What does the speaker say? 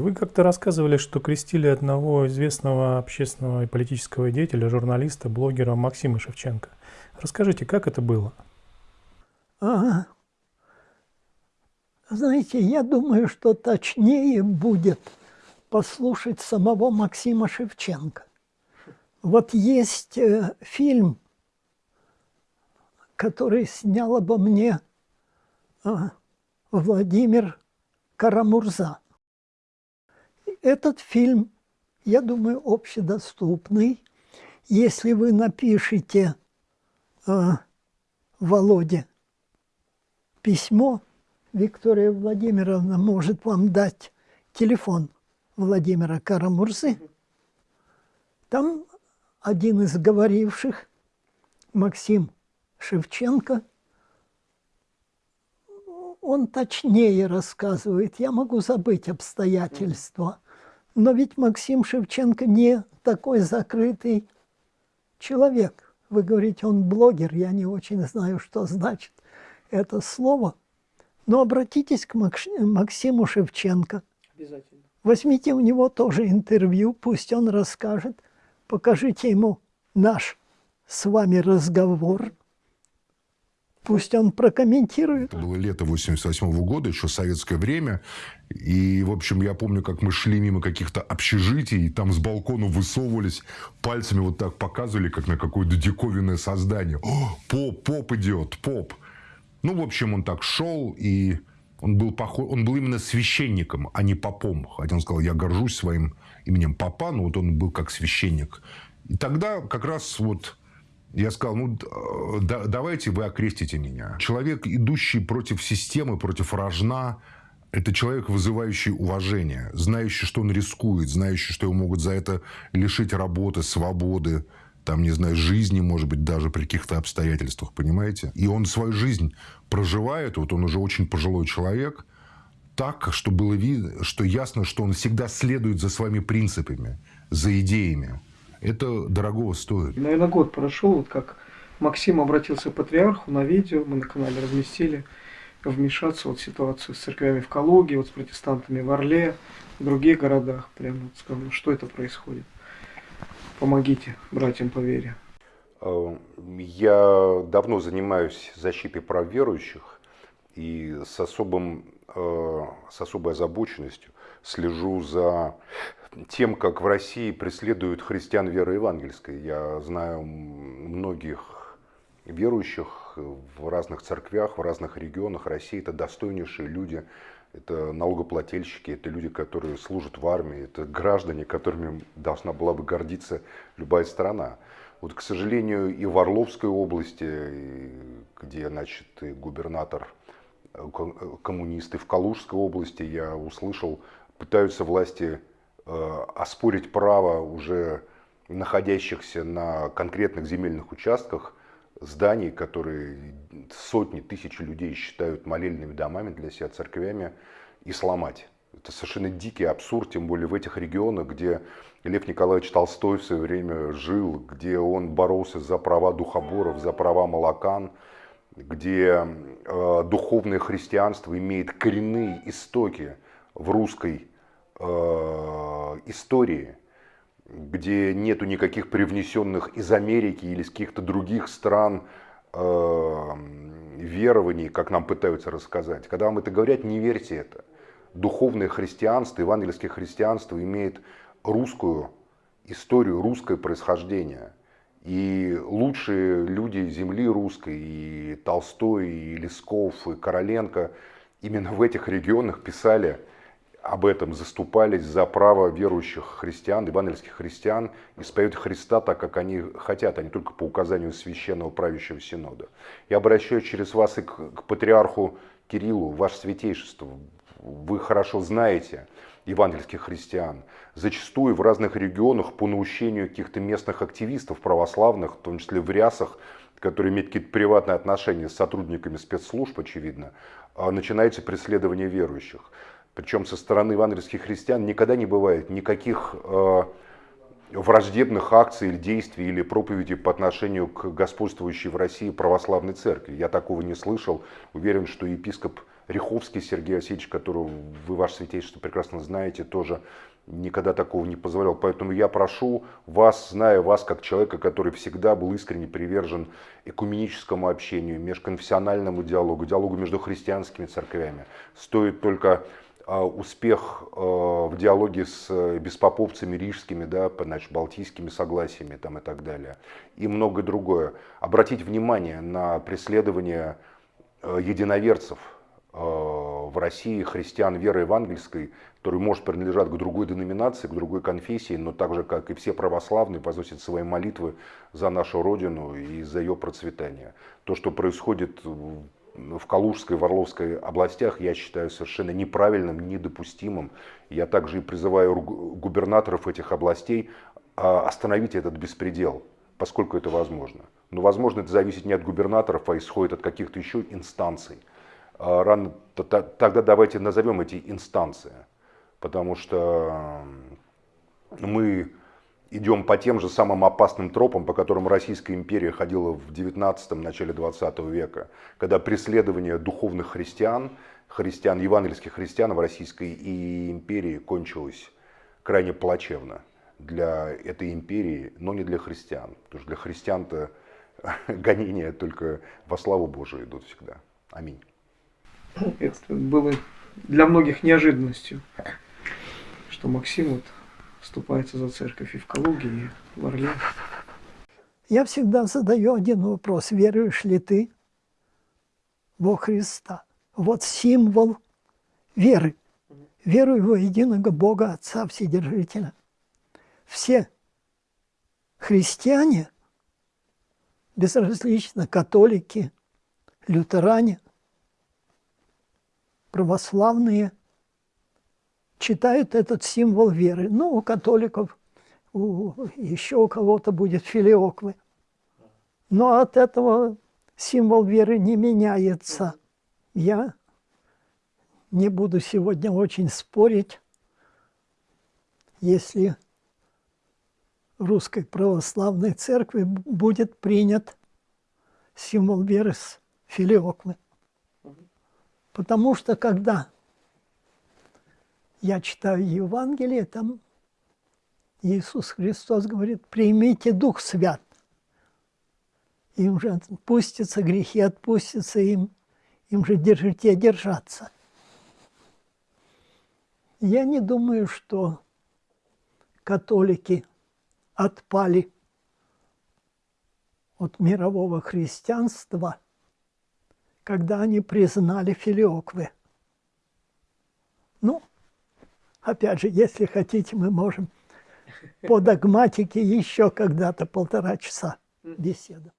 Вы как-то рассказывали, что крестили одного известного общественного и политического деятеля, журналиста, блогера Максима Шевченко. Расскажите, как это было? Ага. Знаете, я думаю, что точнее будет послушать самого Максима Шевченко. Вот есть э, фильм, который снял обо мне э, Владимир Карамурза. Этот фильм, я думаю, общедоступный. Если вы напишите э, Володе письмо, Виктория Владимировна может вам дать телефон Владимира Карамурзы. Там один из говоривших, Максим Шевченко, он точнее рассказывает. Я могу забыть обстоятельства. Но ведь Максим Шевченко не такой закрытый человек. Вы говорите, он блогер, я не очень знаю, что значит это слово. Но обратитесь к Максиму Шевченко. Обязательно. Возьмите у него тоже интервью, пусть он расскажет. Покажите ему наш с вами разговор. Пусть он прокомментирует. Это было лето 88 -го года, еще советское время. И, в общем, я помню, как мы шли мимо каких-то общежитий, и там с балкона высовывались, пальцами вот так показывали, как на какое-то диковинное создание. О, поп, поп идет, поп. Ну, в общем, он так шел, и он был, похож, он был именно священником, а не попом. Хотя он сказал, я горжусь своим именем попа, но вот он был как священник. И тогда как раз вот я сказал, ну, да, давайте вы окрестите меня. Человек, идущий против системы, против рожна, это человек, вызывающий уважение, знающий, что он рискует, знающий, что его могут за это лишить работы, свободы, там, не знаю, жизни, может быть, даже при каких-то обстоятельствах, понимаете? И он свою жизнь проживает, вот он уже очень пожилой человек, так, что было видно, что ясно, что он всегда следует за своими принципами, за идеями. Это дорого стоит. Наверное, год прошел, вот как Максим обратился к патриарху на видео, мы на канале разместили, вмешаться вот в ситуацию с церквями в Калуге, вот с протестантами в Орле, в других городах. Прямо вот сказал, что это происходит. Помогите братьям по вере. Э, я давно занимаюсь защитой прав верующих и с, особым, с особой озабоченностью слежу за тем, как в России преследуют христиан веры евангельской. Я знаю многих верующих в разных церквях, в разных регионах России. Это достойнейшие люди, это налогоплательщики, это люди, которые служат в армии, это граждане, которыми должна была бы гордиться любая страна. Вот, к сожалению, и в Орловской области, где, значит, и губернатор э, э, коммунисты, в Калужской области я услышал, пытаются власти э, оспорить право уже находящихся на конкретных земельных участках зданий, которые сотни тысяч людей считают молельными домами для себя, церквями, и сломать. Это совершенно дикий абсурд, тем более в этих регионах, где Лев Николаевич Толстой в свое время жил, где он боролся за права духоборов, за права молокан, где э, духовное христианство имеет коренные истоки в русской э, истории – где нету никаких привнесенных из Америки или из каких-то других стран э, верований, как нам пытаются рассказать. Когда вам это говорят, не верьте это. Духовное христианство, евангельское христианство имеет русскую историю, русское происхождение. И лучшие люди земли русской, и Толстой, и Лесков, и Короленко именно в этих регионах писали об этом заступались за право верующих христиан, евангельских христиан, исповедовать Христа так, как они хотят, а не только по указанию священного правящего синода. Я обращаюсь через вас и к, к патриарху Кириллу, ваше святейшество. Вы хорошо знаете евангельских христиан. Зачастую в разных регионах по наущению каких-то местных активистов православных, в том числе в рясах, которые имеют какие-то приватные отношения с сотрудниками спецслужб, очевидно, а, начинается преследование верующих причем со стороны евангельских христиан, никогда не бывает никаких э, враждебных акций или действий или проповедей по отношению к господствующей в России православной церкви. Я такого не слышал. Уверен, что епископ Риховский Сергей Васильевич, которого вы, ваше святейшество, прекрасно знаете, тоже никогда такого не позволял. Поэтому я прошу вас, зная вас как человека, который всегда был искренне привержен экуменическому общению, межконфессиональному диалогу, диалогу между христианскими церквями, стоит только а, успех а, в диалоге с беспоповцами рижскими, да, значит, балтийскими согласиями там, и так далее, и многое другое. Обратить внимание на преследование а, единоверцев в России, христиан веры евангельской, которые, может, принадлежат к другой деноминации, к другой конфессии, но так же, как и все православные, возносят свои молитвы за нашу Родину и за ее процветание. То, что происходит в Калужской, в Орловской областях, я считаю совершенно неправильным, недопустимым. Я также и призываю губернаторов этих областей а, остановить этот беспредел, поскольку это возможно. Но, возможно, это зависит не от губернаторов, а исходит от каких-то еще инстанций. А, рано, тогда давайте назовем эти инстанции, потому что мы идем по тем же самым опасным тропам, по которым Российская империя ходила в 19-м, начале 20 века, когда преследование духовных христиан, христиан, евангельских христиан в Российской империи кончилось крайне плачевно для этой империи, но не для христиан. Потому что для христиан-то гонения только во славу Божию идут всегда. Аминь. Это было для многих неожиданностью, что Максим вот вступается за церковь и в Калуге, и в Орле. Я всегда задаю один вопрос. Веруешь ли ты во Христа? Вот символ веры. Верую во единого Бога, Отца Вседержителя. Все христиане, безразлично католики, лютеране, православные – читают этот символ веры. Ну, у католиков, у, еще у кого-то будет филиоквы. Но от этого символ веры не меняется. Я не буду сегодня очень спорить, если Русской Православной Церкви будет принят символ веры с филиоквы. Потому что когда я читаю Евангелие, там Иисус Христос говорит, примите Дух Свят. Им же отпустятся грехи, отпустятся им, им же держите держаться. Я не думаю, что католики отпали от мирового христианства, когда они признали филиоквы. Ну, Опять же, если хотите, мы можем по догматике еще когда-то полтора часа беседовать.